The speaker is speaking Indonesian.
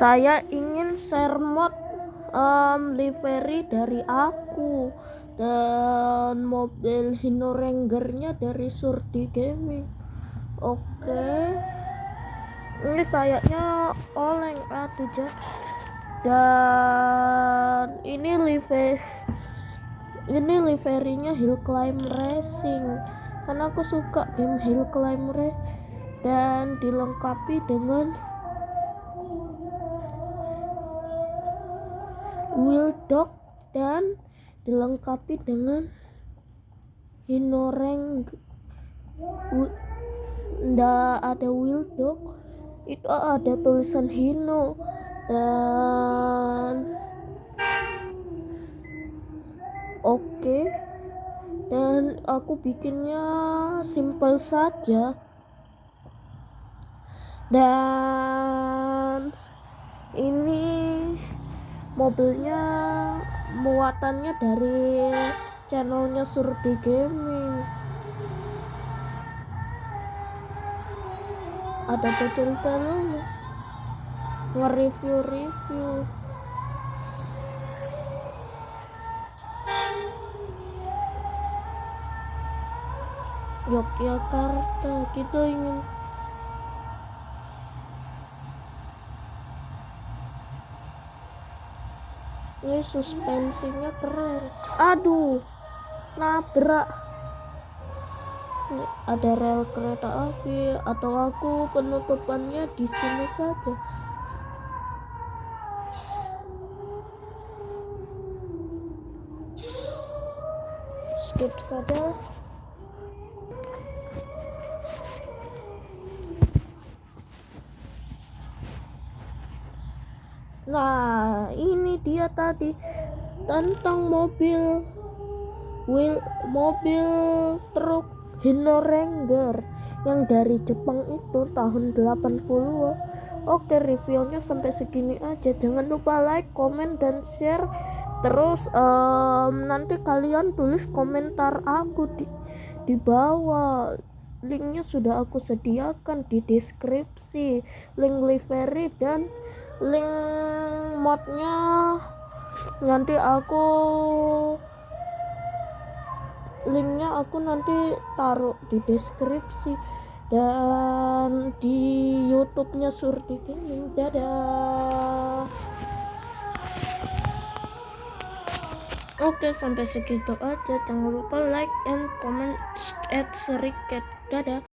saya ingin share mod um, livery dari aku dan mobil Hino Rangernya dari Surdi Gaming. Oke. Ini kayaknya oleng atuh dan ini livery ini liverynya Hill Climb Racing. Karena aku suka game Hill Climb Racing dan dilengkapi dengan wheel dog dan dilengkapi dengan hinoreng ndak ada wheel dog itu ada tulisan hino dan oke okay. dan aku bikinnya simple saja dan ini mobilnya muatannya dari channelnya Surdi Gaming. Ada bocil telurnya nge-review-review. Yogyakarta kita ingin ini suspensinya keren. Aduh nabrak. Ini ada rel kereta api atau aku penutupannya di sini saja? Skip saja Nah, ini dia tadi. Tentang mobil. Wheel mobil truk Hino Ranger yang dari Jepang itu tahun 80 Oke reviewnya sampai segini aja. Jangan lupa like comment dan share. Terus um, nanti kalian tulis komentar aku di di bawah linknya sudah aku sediakan di deskripsi link livery dan link modnya nanti aku linknya aku nanti taruh di deskripsi dan di YouTube-nya Surti Gaming. Dadah. Oke, sampai segitu aja. Jangan lupa like and comment, add serikat. Dadah.